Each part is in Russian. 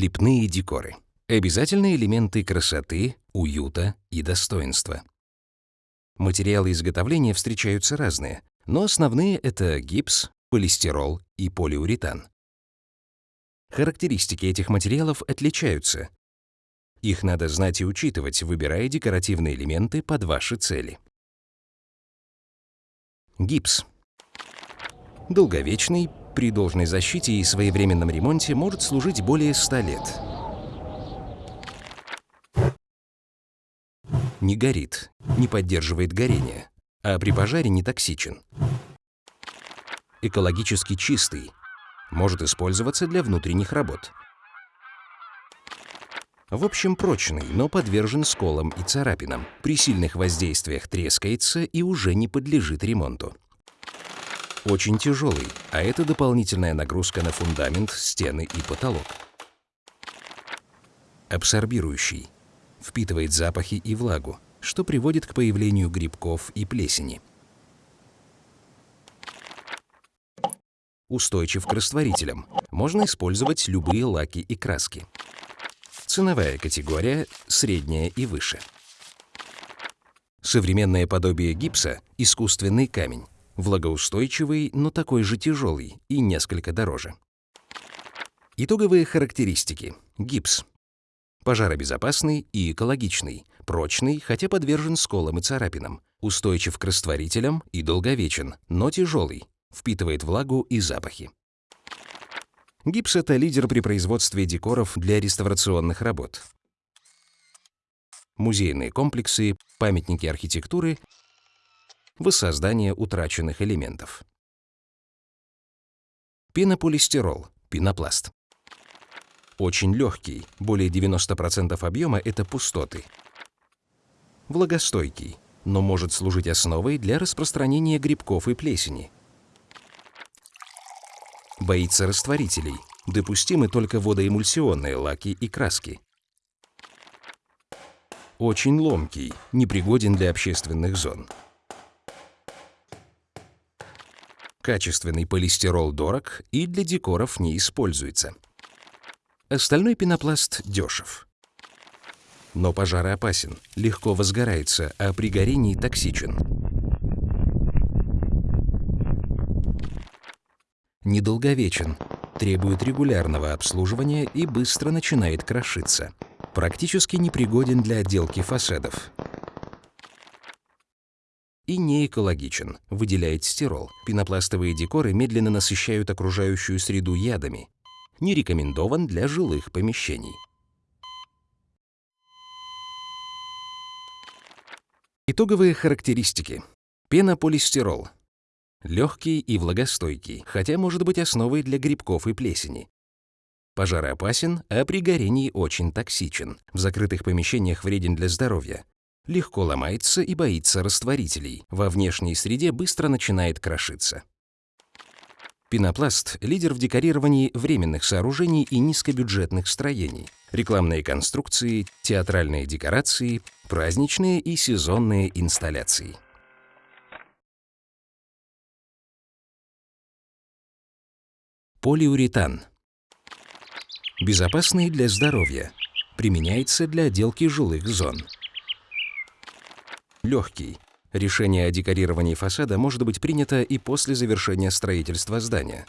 Лепные декоры. Обязательные элементы красоты, уюта и достоинства. Материалы изготовления встречаются разные, но основные — это гипс, полистирол и полиуретан. Характеристики этих материалов отличаются. Их надо знать и учитывать, выбирая декоративные элементы под ваши цели. Гипс. Долговечный, при должной защите и своевременном ремонте может служить более 100 лет. Не горит, не поддерживает горение, а при пожаре не токсичен. Экологически чистый, может использоваться для внутренних работ. В общем, прочный, но подвержен сколам и царапинам. При сильных воздействиях трескается и уже не подлежит ремонту. Очень тяжелый, а это дополнительная нагрузка на фундамент, стены и потолок. Абсорбирующий. Впитывает запахи и влагу, что приводит к появлению грибков и плесени. Устойчив к растворителям. Можно использовать любые лаки и краски. Ценовая категория – средняя и выше. Современное подобие гипса – искусственный камень. Влагоустойчивый, но такой же тяжелый и несколько дороже. Итоговые характеристики. Гипс. Пожаробезопасный и экологичный, прочный, хотя подвержен сколам и царапинам, устойчив к растворителям и долговечен, но тяжелый, впитывает влагу и запахи. Гипс — это лидер при производстве декоров для реставрационных работ. Музейные комплексы, памятники архитектуры, воссоздание утраченных элементов. Пенополистирол, пенопласт. Очень легкий, более 90% объема — это пустоты. Влагостойкий, но может служить основой для распространения грибков и плесени. Боится растворителей. Допустимы только водоэмульсионные лаки и краски. Очень ломкий, непригоден для общественных зон. Качественный полистирол дорог и для декоров не используется. Остальной пенопласт дешев. Но пожароопасен, легко возгорается, а при горении токсичен. недолговечен, требует регулярного обслуживания и быстро начинает крошиться. Практически непригоден для отделки фасадов. И не экологичен, выделяет стирол. Пенопластовые декоры медленно насыщают окружающую среду ядами. Не рекомендован для жилых помещений. Итоговые характеристики. Пенополистирол Легкий и влагостойкий, хотя может быть основой для грибков и плесени. Пожароопасен, а при горении очень токсичен. В закрытых помещениях вреден для здоровья. Легко ломается и боится растворителей. Во внешней среде быстро начинает крошиться. Пенопласт – лидер в декорировании временных сооружений и низкобюджетных строений. Рекламные конструкции, театральные декорации, праздничные и сезонные инсталляции. Полиуретан. Безопасный для здоровья. Применяется для отделки жилых зон. Легкий. Решение о декорировании фасада может быть принято и после завершения строительства здания.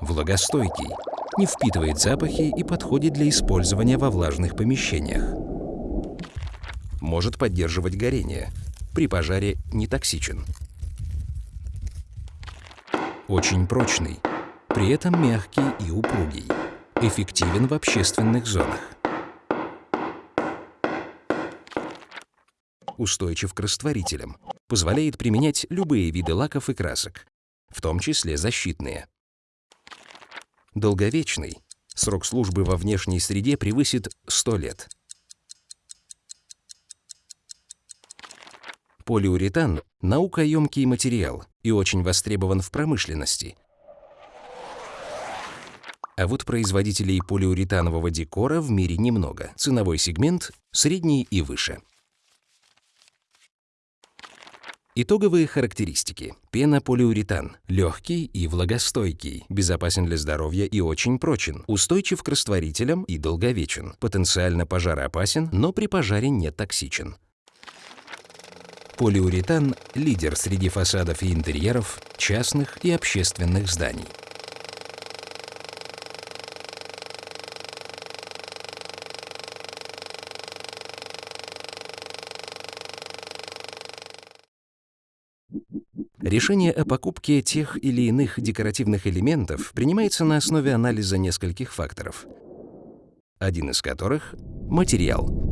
Влагостойкий. Не впитывает запахи и подходит для использования во влажных помещениях. Может поддерживать горение. При пожаре не токсичен очень прочный, при этом мягкий и упругий, эффективен в общественных зонах. Устойчив к растворителям, позволяет применять любые виды лаков и красок, в том числе защитные. Долговечный, срок службы во внешней среде превысит 100 лет. Полиуретан – наукоемкий материал, и очень востребован в промышленности. А вот производителей полиуретанового декора в мире немного. Ценовой сегмент – средний и выше. Итоговые характеристики. Пенополиуретан. Легкий и влагостойкий, безопасен для здоровья и очень прочен, устойчив к растворителям и долговечен, потенциально пожароопасен, но при пожаре не токсичен. Полиуретан – лидер среди фасадов и интерьеров частных и общественных зданий. Решение о покупке тех или иных декоративных элементов принимается на основе анализа нескольких факторов, один из которых – материал.